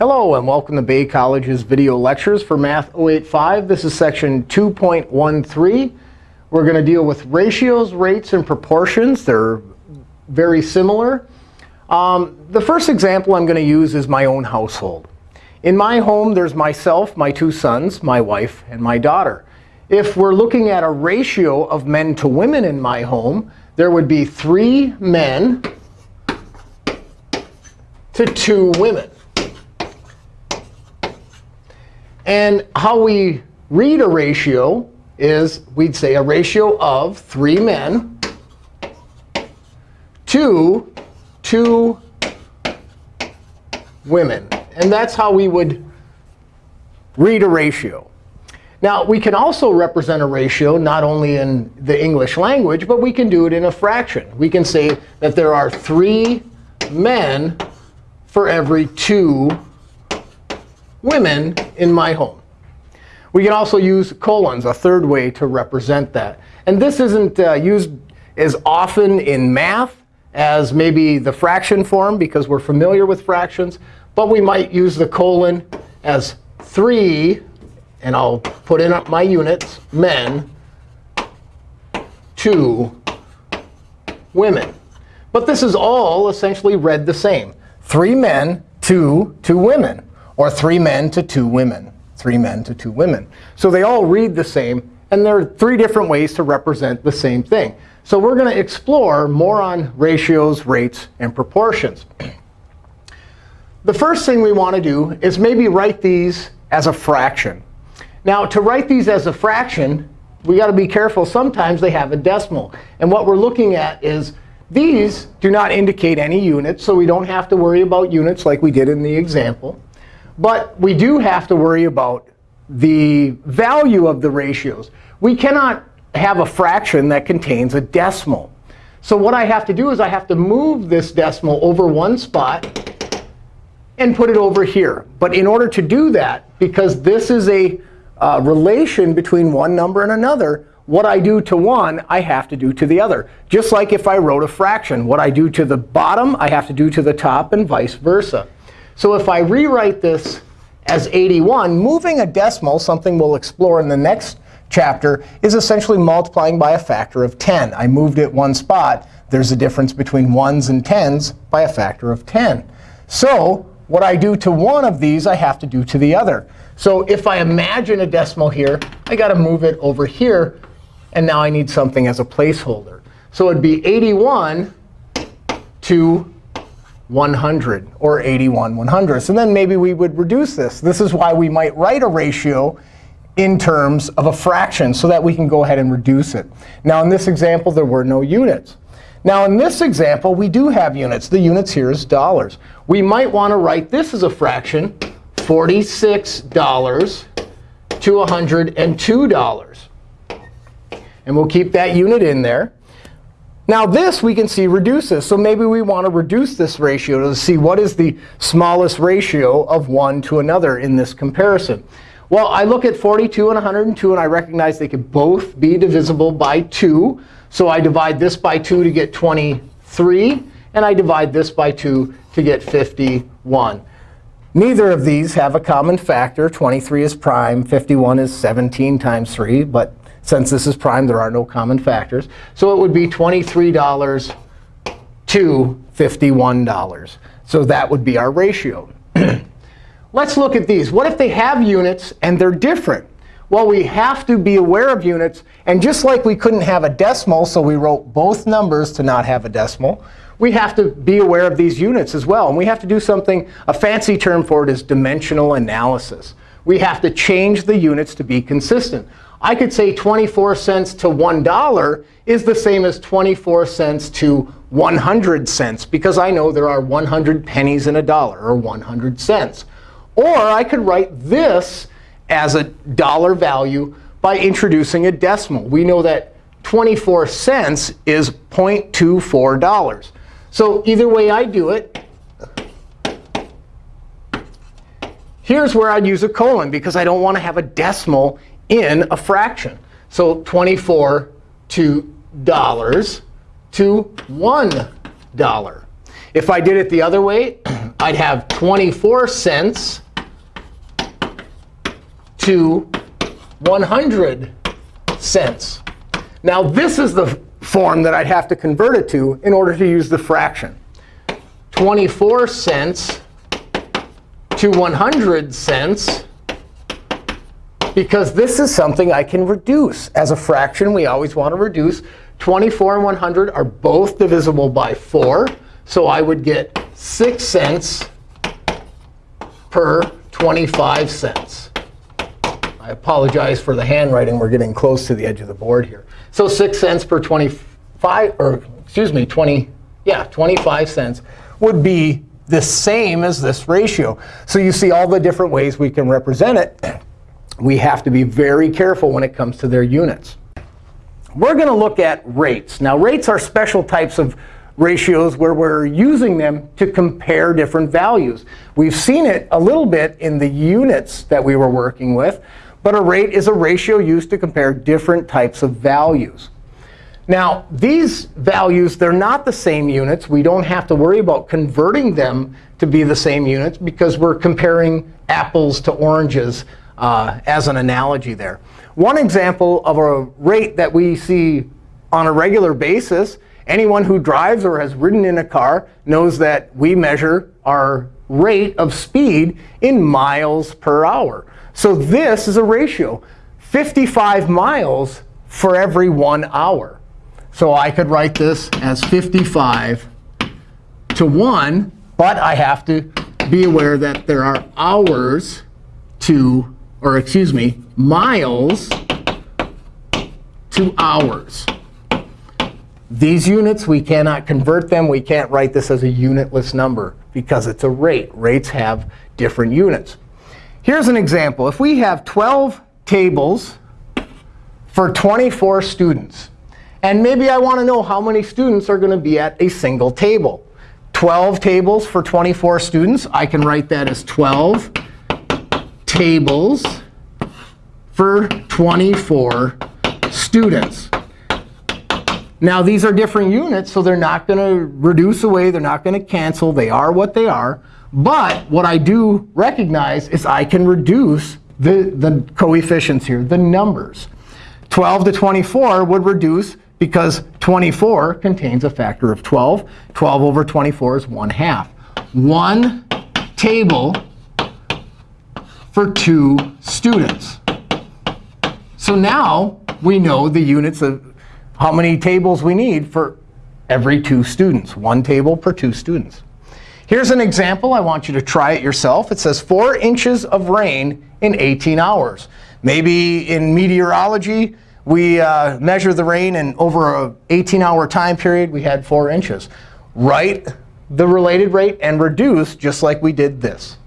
Hello, and welcome to Bay College's video lectures for Math 085. This is section 2.13. We're going to deal with ratios, rates, and proportions. They're very similar. Um, the first example I'm going to use is my own household. In my home, there's myself, my two sons, my wife, and my daughter. If we're looking at a ratio of men to women in my home, there would be three men to two women. And how we read a ratio is we'd say a ratio of three men to two women. And that's how we would read a ratio. Now, we can also represent a ratio not only in the English language, but we can do it in a fraction. We can say that there are three men for every two women in my home. We can also use colons, a third way to represent that. And this isn't uh, used as often in math as maybe the fraction form, because we're familiar with fractions. But we might use the colon as 3, and I'll put in my units, men, to women. But this is all essentially read the same. 3 men to 2 women or three men to two women, three men to two women. So they all read the same. And there are three different ways to represent the same thing. So we're going to explore more on ratios, rates, and proportions. the first thing we want to do is maybe write these as a fraction. Now, to write these as a fraction, we got to be careful. Sometimes they have a decimal. And what we're looking at is these do not indicate any units. So we don't have to worry about units like we did in the example. But we do have to worry about the value of the ratios. We cannot have a fraction that contains a decimal. So what I have to do is I have to move this decimal over one spot and put it over here. But in order to do that, because this is a uh, relation between one number and another, what I do to one, I have to do to the other. Just like if I wrote a fraction. What I do to the bottom, I have to do to the top, and vice versa. So if I rewrite this as 81, moving a decimal, something we'll explore in the next chapter, is essentially multiplying by a factor of 10. I moved it one spot. There's a difference between 1s and 10s by a factor of 10. So what I do to one of these, I have to do to the other. So if I imagine a decimal here, I got to move it over here. And now I need something as a placeholder. So it'd be 81 to 100 or 81 100ths. And then maybe we would reduce this. This is why we might write a ratio in terms of a fraction so that we can go ahead and reduce it. Now, in this example, there were no units. Now, in this example, we do have units. The units here is dollars. We might want to write this as a fraction, $46 to $102. And we'll keep that unit in there. Now this we can see reduces. So maybe we want to reduce this ratio to see what is the smallest ratio of one to another in this comparison. Well, I look at 42 and 102, and I recognize they could both be divisible by 2. So I divide this by 2 to get 23. And I divide this by 2 to get 51. Neither of these have a common factor. 23 is prime. 51 is 17 times 3. But since this is prime, there are no common factors. So it would be $23 to $51. So that would be our ratio. Let's look at these. What if they have units and they're different? Well, we have to be aware of units. And just like we couldn't have a decimal, so we wrote both numbers to not have a decimal, we have to be aware of these units as well. And we have to do something, a fancy term for it is dimensional analysis. We have to change the units to be consistent. I could say 24 cents to $1 is the same as 24 cents to 100 cents, because I know there are 100 pennies in a dollar, or 100 cents. Or I could write this as a dollar value by introducing a decimal. We know that 24 cents is $0.24. So either way I do it, here's where I'd use a colon, because I don't want to have a decimal in a fraction. So 24 to dollars to $1. If I did it the other way, I'd have 24 cents to 100 cents. Now, this is the form that I'd have to convert it to in order to use the fraction. 24 cents to 100 cents because this is something I can reduce. As a fraction, we always want to reduce. 24 and 100 are both divisible by 4. So I would get 6 cents per 25 cents. I apologize for the handwriting. We're getting close to the edge of the board here. So 6 cents per 25, or excuse me, 20, yeah, 25 cents would be the same as this ratio. So you see all the different ways we can represent it. We have to be very careful when it comes to their units. We're going to look at rates. Now, rates are special types of ratios where we're using them to compare different values. We've seen it a little bit in the units that we were working with. But a rate is a ratio used to compare different types of values. Now, these values, they're not the same units. We don't have to worry about converting them to be the same units because we're comparing apples to oranges uh, as an analogy there. One example of a rate that we see on a regular basis, anyone who drives or has ridden in a car knows that we measure our rate of speed in miles per hour. So this is a ratio, 55 miles for every one hour. So I could write this as 55 to 1. But I have to be aware that there are hours to, or excuse me, miles to hours. These units, we cannot convert them. We can't write this as a unitless number because it's a rate. Rates have different units. Here's an example. If we have 12 tables for 24 students, and maybe I want to know how many students are going to be at a single table. 12 tables for 24 students. I can write that as 12 tables for 24 students. Now, these are different units, so they're not going to reduce away. They're not going to cancel. They are what they are. But what I do recognize is I can reduce the, the coefficients here, the numbers. 12 to 24 would reduce because 24 contains a factor of 12. 12 over 24 is 1 half. One table for two students. So now we know the units of how many tables we need for every two students. One table per two students. Here's an example. I want you to try it yourself. It says 4 inches of rain in 18 hours. Maybe in meteorology, we uh, measure the rain, and over a 18-hour time period, we had 4 inches. Write the related rate and reduce just like we did this.